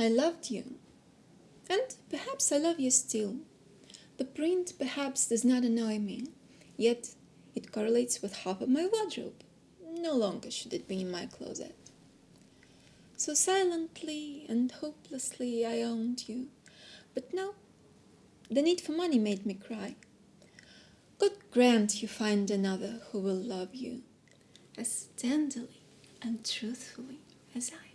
I loved you, and perhaps I love you still. The print perhaps does not annoy me, yet it correlates with half of my wardrobe. No longer should it be in my closet. So silently and hopelessly I owned you, but now the need for money made me cry. God grant you find another who will love you as tenderly and truthfully as I.